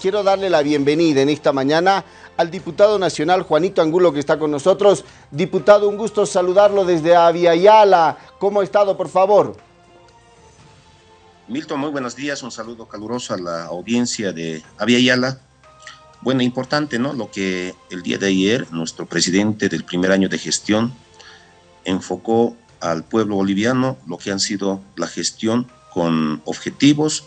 Quiero darle la bienvenida en esta mañana al diputado nacional Juanito Angulo que está con nosotros. Diputado, un gusto saludarlo desde Aviala. ¿Cómo ha estado, por favor? Milton, muy buenos días. Un saludo caluroso a la audiencia de Aviala. Bueno, importante, ¿no? Lo que el día de ayer nuestro presidente del primer año de gestión enfocó al pueblo boliviano lo que han sido la gestión con objetivos,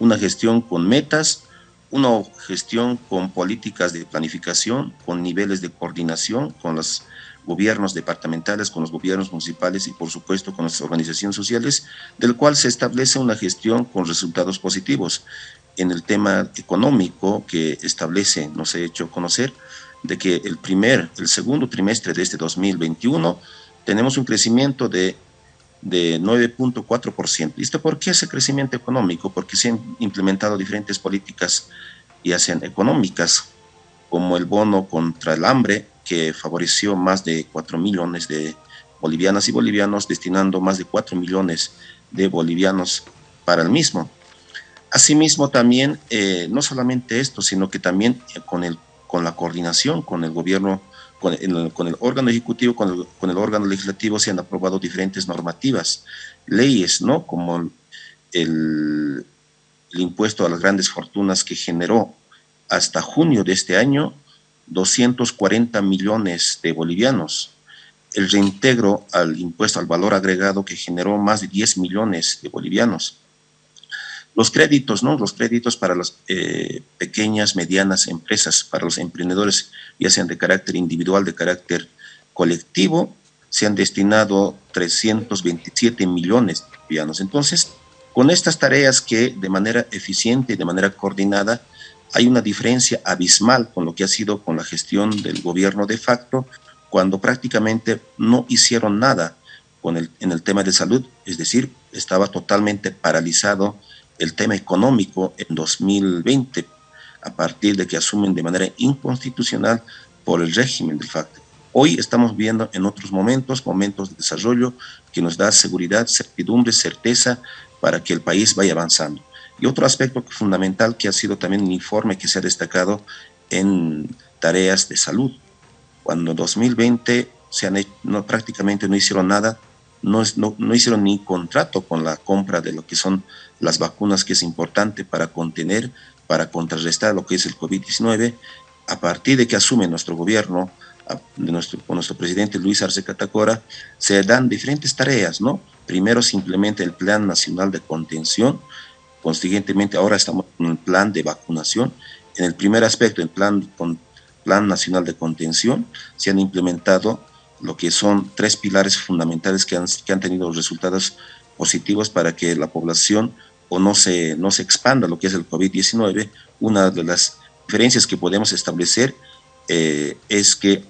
una gestión con metas, una gestión con políticas de planificación, con niveles de coordinación con los gobiernos departamentales, con los gobiernos municipales y por supuesto con las organizaciones sociales, del cual se establece una gestión con resultados positivos. En el tema económico que establece, nos ha hecho conocer, de que el primer, el segundo trimestre de este 2021 tenemos un crecimiento de de 9.4%. ¿Y esto por qué ese crecimiento económico? Porque se han implementado diferentes políticas, ya sean económicas, como el bono contra el hambre, que favoreció más de 4 millones de bolivianas y bolivianos, destinando más de 4 millones de bolivianos para el mismo. Asimismo, también, eh, no solamente esto, sino que también con, el, con la coordinación con el gobierno con el, órgano ejecutivo, con el, órgano legislativo se han aprobado diferentes normativas, leyes, ¿no? Como el, impuesto a las grandes fortunas que generó hasta junio de este año 240 millones de bolivianos, el reintegro al impuesto al valor agregado que generó más de 10 millones de bolivianos, los créditos, ¿no? Los créditos para las eh, pequeñas, medianas empresas, para los emprendedores, ya sean de carácter individual, de carácter colectivo, se han destinado 327 millones de bolivianos. Entonces, con estas tareas que de manera eficiente y de manera coordinada, hay una diferencia abismal con lo que ha sido con la gestión del gobierno de facto, cuando prácticamente no hicieron nada con el, en el tema de salud, es decir, estaba totalmente paralizado el tema económico en 2020, a partir de que asumen de manera inconstitucional por el régimen de facto. Hoy estamos viendo en otros momentos, momentos de desarrollo que nos da seguridad, certidumbre, certeza para que el país vaya avanzando. Y otro aspecto fundamental que ha sido también un informe que se ha destacado en tareas de salud. Cuando en 2020 se han no, prácticamente no hicieron nada, no, no, no hicieron ni contrato con la compra de lo que son las vacunas, que es importante para contener, para contrarrestar lo que es el COVID-19, a partir de que asume nuestro gobierno, de nuestro, con nuestro presidente Luis Arce Catacora, se dan diferentes tareas, ¿no? Primero se implementa el Plan Nacional de Contención, consiguientemente ahora estamos en el plan de vacunación. En el primer aspecto, el plan, plan Nacional de Contención, se han implementado lo que son tres pilares fundamentales que han, que han tenido resultados positivos para que la población o no se, no se expanda lo que es el COVID-19. Una de las diferencias que podemos establecer eh, es que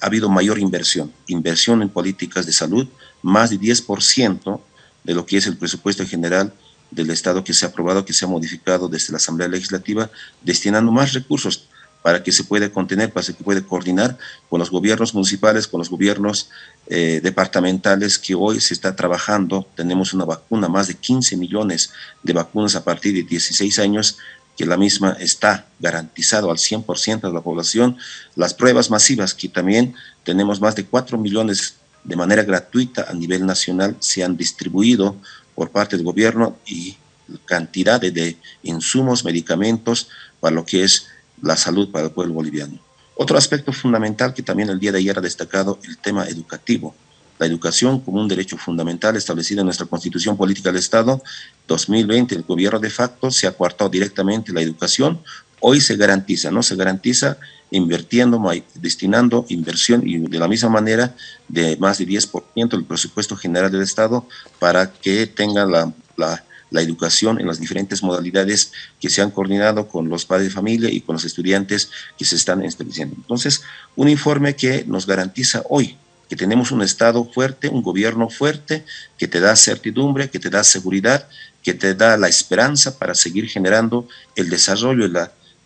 ha habido mayor inversión, inversión en políticas de salud, más de 10% de lo que es el presupuesto general del Estado que se ha aprobado, que se ha modificado desde la Asamblea Legislativa, destinando más recursos para que se pueda contener, para que se pueda coordinar con los gobiernos municipales, con los gobiernos eh, departamentales que hoy se está trabajando. Tenemos una vacuna, más de 15 millones de vacunas a partir de 16 años, que la misma está garantizado al 100% de la población. Las pruebas masivas, que también tenemos más de 4 millones de manera gratuita a nivel nacional, se han distribuido por parte del gobierno y cantidad de insumos, medicamentos para lo que es la salud para el pueblo boliviano. Otro aspecto fundamental que también el día de ayer ha destacado, el tema educativo. La educación como un derecho fundamental establecido en nuestra Constitución Política del Estado 2020, el gobierno de facto se ha coartado directamente la educación. Hoy se garantiza, ¿no? Se garantiza invirtiendo, destinando inversión y de la misma manera de más de 10% del presupuesto general del Estado para que tenga la, la la educación en las diferentes modalidades que se han coordinado con los padres de familia y con los estudiantes que se están estableciendo. Entonces, un informe que nos garantiza hoy que tenemos un Estado fuerte, un gobierno fuerte, que te da certidumbre, que te da seguridad, que te da la esperanza para seguir generando el desarrollo y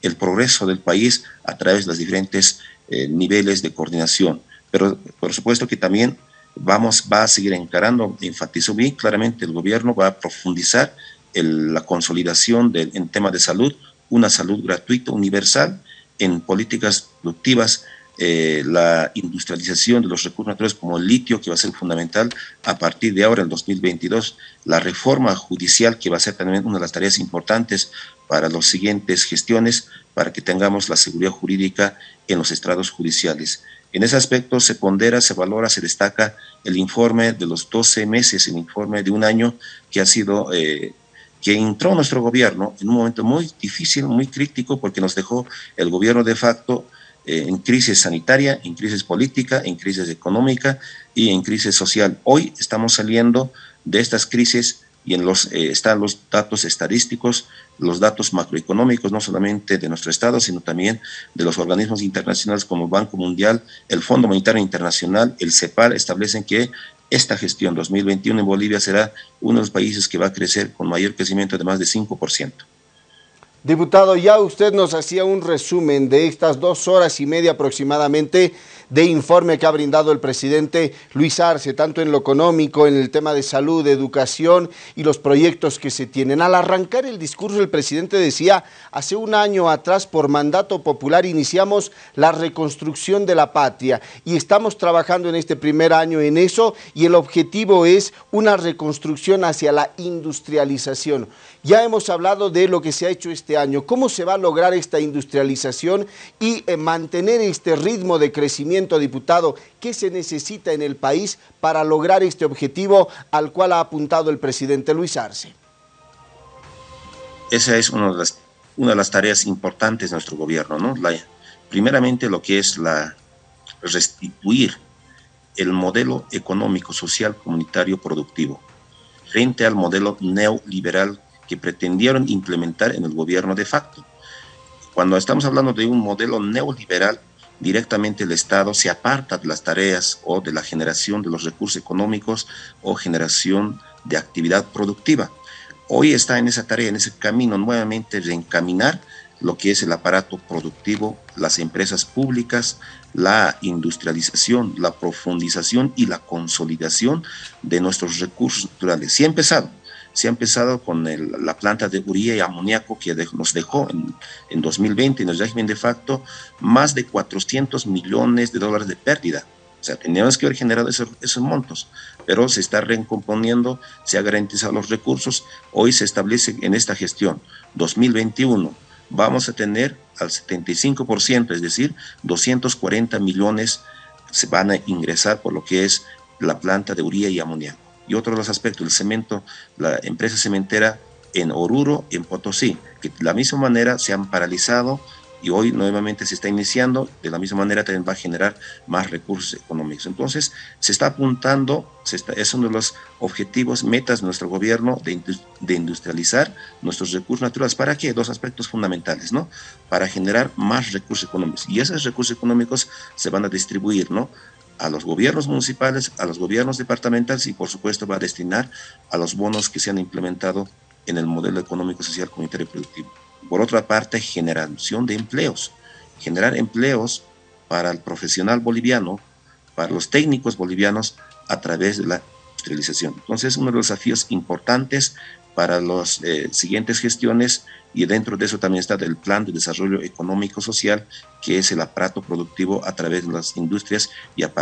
el progreso del país a través de los diferentes eh, niveles de coordinación. Pero por supuesto que también vamos, va a seguir encarando, enfatizo bien claramente, el gobierno va a profundizar la consolidación en tema de salud una salud gratuita, universal, en políticas productivas, eh, la industrialización de los recursos naturales como el litio, que va a ser fundamental a partir de ahora, en 2022, la reforma judicial, que va a ser también una de las tareas importantes para las siguientes gestiones, para que tengamos la seguridad jurídica en los estrados judiciales. En ese aspecto se pondera, se valora, se destaca el informe de los 12 meses, el informe de un año que ha sido, eh, que entró nuestro gobierno en un momento muy difícil, muy crítico, porque nos dejó el gobierno de facto eh, en crisis sanitaria, en crisis política, en crisis económica y en crisis social. Hoy estamos saliendo de estas crisis y en los, eh, están los datos estadísticos, los datos macroeconómicos, no solamente de nuestro Estado, sino también de los organismos internacionales como el Banco Mundial, el Fondo Monetario Internacional, el CEPAL, establecen que esta gestión 2021 en Bolivia será uno de los países que va a crecer con mayor crecimiento de más de 5%. Diputado, ya usted nos hacía un resumen de estas dos horas y media aproximadamente de informe que ha brindado el presidente Luis Arce, tanto en lo económico, en el tema de salud, de educación y los proyectos que se tienen. Al arrancar el discurso, el presidente decía, hace un año atrás, por mandato popular, iniciamos la reconstrucción de la patria y estamos trabajando en este primer año en eso y el objetivo es una reconstrucción hacia la industrialización. Ya hemos hablado de lo que se ha hecho este año, cómo se va a lograr esta industrialización y eh, mantener este ritmo de crecimiento diputado, ¿qué se necesita en el país para lograr este objetivo al cual ha apuntado el presidente Luis Arce? Esa es una de las, tareas importantes de nuestro gobierno, ¿no? primeramente lo que es la restituir el modelo económico, social, comunitario, productivo, frente al modelo neoliberal que pretendieron implementar en el gobierno de facto. Cuando estamos hablando de un modelo neoliberal, directamente el Estado se aparta de las tareas o de la generación de los recursos económicos o generación de actividad productiva. Hoy está en esa tarea, en ese camino nuevamente de encaminar lo que es el aparato productivo, las empresas públicas, la industrialización, la profundización y la consolidación de nuestros recursos naturales. Sí ha empezado, se ha empezado con la planta de uría y amoníaco que nos dejó en, en 2020 en el régimen de facto más de 400 millones de dólares de pérdida. O sea, teníamos que haber generado esos, montos, pero se está recomponiendo, se ha garantizado los recursos. Hoy se establece en esta gestión 2021 vamos a tener al 75%, es decir, 240 millones se van a ingresar por lo que es la planta de uría y amoníaco y otro de los aspectos, el cemento, la empresa cementera en Oruro, en Potosí, que de la misma manera se han paralizado y hoy nuevamente se está iniciando, de la misma manera también va a generar más recursos económicos. Entonces, se está apuntando, es uno de los objetivos, metas de nuestro gobierno de, de, industrializar nuestros recursos naturales. ¿Para qué? Dos aspectos fundamentales, ¿no? Para generar más recursos económicos. Y esos recursos económicos se van a distribuir, ¿no? A los gobiernos municipales, a los gobiernos departamentales y por supuesto va a destinar a los bonos que se han implementado en el modelo económico, social, comunitario y productivo. Por otra parte, generación de empleos. Generar empleos para el profesional boliviano, para los técnicos bolivianos a través de la industrialización. Entonces, uno de los desafíos importantes para las eh, siguientes gestiones y dentro de eso también está el plan de desarrollo económico social, que es el aparato productivo a través de las industrias y a,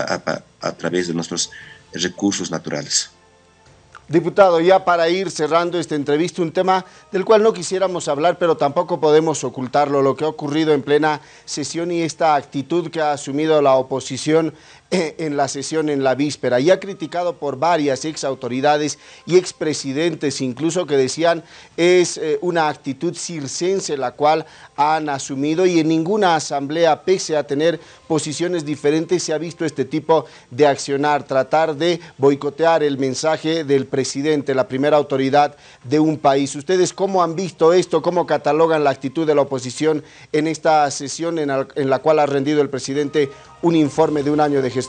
a través de nuestros recursos naturales. Diputado, ya para ir cerrando esta entrevista, un tema del cual no quisiéramos hablar, pero tampoco podemos ocultarlo, lo que ha ocurrido en plena sesión y esta actitud que ha asumido la oposición en la sesión en la víspera y ha criticado por varias ex autoridades y expresidentes incluso que decían es eh, una actitud circense la cual han asumido y en ninguna asamblea pese a tener posiciones diferentes se ha visto este tipo de accionar, tratar de boicotear el mensaje del presidente, la primera autoridad de un país. ¿Ustedes cómo han visto esto? ¿Cómo catalogan la actitud de la oposición en esta sesión en la cual ha rendido el presidente un informe de un año de gestión.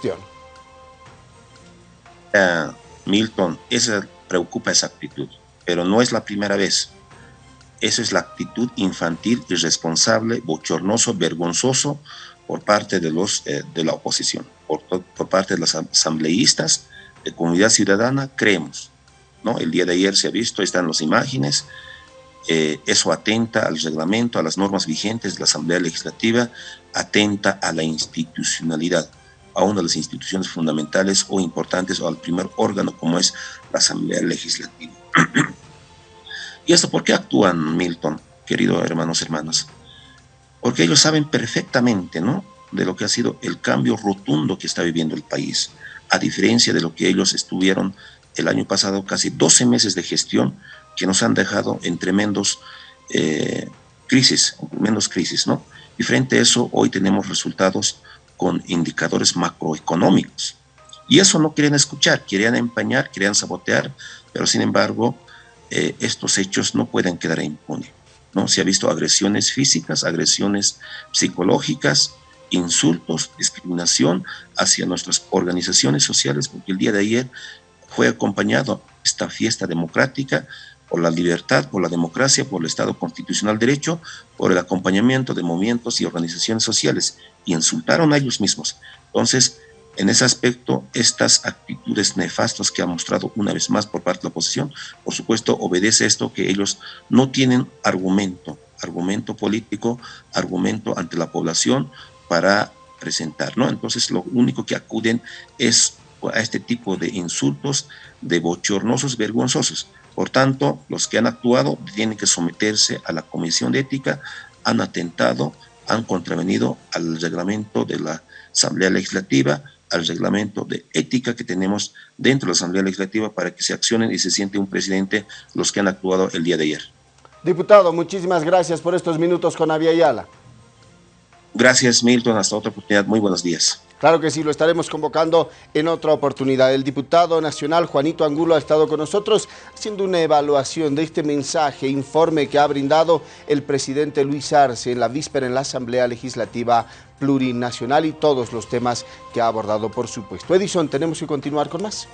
Milton, esa preocupa esa actitud, pero no es la primera vez. Esa es la actitud infantil, irresponsable, bochornoso, vergonzoso por parte de, los, eh, de la oposición, por, por, parte de los asambleístas, de comunidad ciudadana, creemos. ¿no? El día de ayer se ha visto, están las imágenes, Eh, eso atenta al reglamento, a las normas vigentes de la Asamblea Legislativa, atenta a la institucionalidad, a una de las instituciones fundamentales o importantes o al primer órgano como es la Asamblea Legislativa. ¿Y esto por qué actúan, Milton, queridos hermanos, hermanas? Porque ellos saben perfectamente, ¿no? De lo que ha sido el cambio rotundo que está viviendo el país, a diferencia de lo que ellos estuvieron el año pasado, casi 12 meses de gestión que nos han dejado en tremendos eh, crisis, menos crisis, ¿no? Y frente a eso, hoy tenemos resultados con indicadores macroeconómicos. Y eso no quieren escuchar, querían empañar, querían sabotear, pero sin embargo, eh, estos hechos no pueden quedar impunes. ¿no? Se ha visto agresiones físicas, agresiones psicológicas, insultos, discriminación hacia nuestras organizaciones sociales, porque el día de ayer fue acompañado esta fiesta democrática por la libertad, por la democracia, por el Estado constitucional derecho, por el acompañamiento de movimientos y organizaciones sociales, y insultaron a ellos mismos. Entonces, en ese aspecto, estas actitudes nefastas que ha mostrado una vez más por parte de la oposición, por supuesto, obedece esto que ellos no tienen argumento, argumento político, argumento ante la población para presentar, ¿no? Entonces, lo único que acuden es a este tipo de insultos, de bochornosos, vergonzosos. Por tanto, los que han actuado tienen que someterse a la Comisión de Ética, han atentado, han contravenido al reglamento de la Asamblea Legislativa, al reglamento de ética que tenemos dentro de la Asamblea Legislativa para que se accionen y se siente un presidente los que han actuado el día de ayer. Diputado, muchísimas gracias por estos minutos con Avia Ayala. Gracias, Milton. Hasta otra oportunidad. Muy buenos días. Claro que sí, lo estaremos convocando en otra oportunidad. El diputado nacional Juanito Angulo ha estado con nosotros haciendo una evaluación de este mensaje, informe que ha brindado el presidente Luis Arce en la víspera en la Asamblea Legislativa Plurinacional y todos los temas que ha abordado, por supuesto. Edison, tenemos que continuar con más.